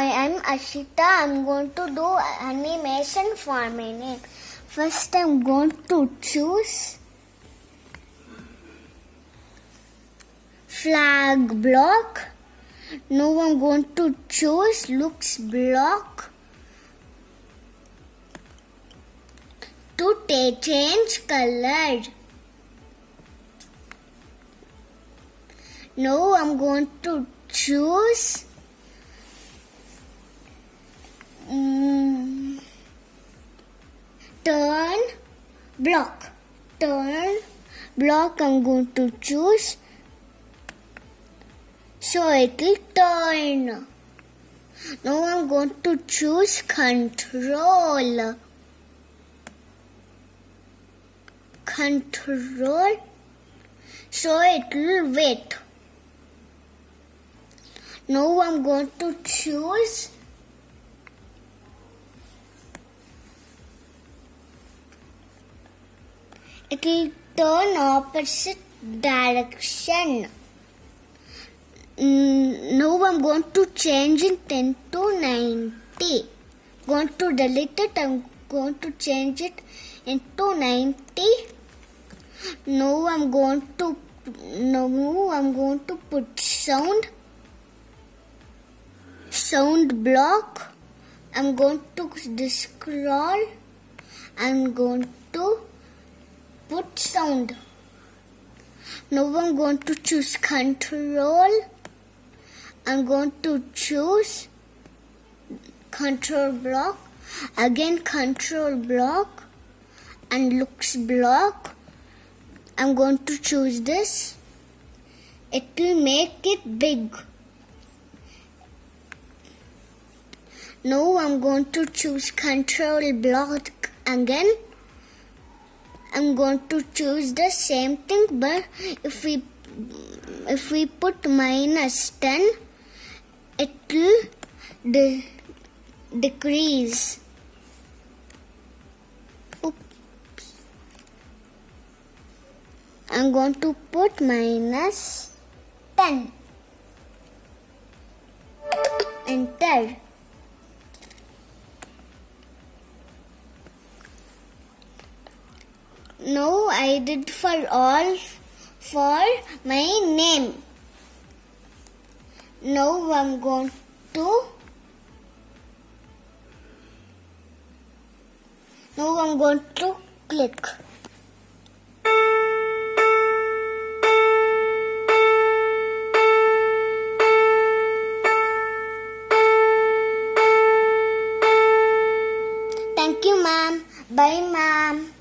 I am Ashita. I'm going to do animation for my name. First, I'm going to choose flag block. Now, I'm going to choose looks block to change color. Now, I'm going to choose turn block. Turn block i'm going to choose. So it will turn. Now i'm going to choose control. Control. So it will wait now i'm going to choose it will turn opposite direction. Mm, now I'm going to change it 10 to 90. Going to delete it. I'm going to change it into 90. Now I'm going to now I'm going to put sound sound block. I'm going to scroll. I'm going to put sound. Now I'm going to choose control. I'm going to choose control block. Again control block and looks block. I'm going to choose this. It will make it big. Now I'm going to choose control block again. I'm going to choose the same thing but if we if we put minus 10 it will de- decrease. I'm going to put minus 10 enter No, I did for all for my name. Now I'm going to now I'm going to click. Thank you, ma'am. Bye, ma'am.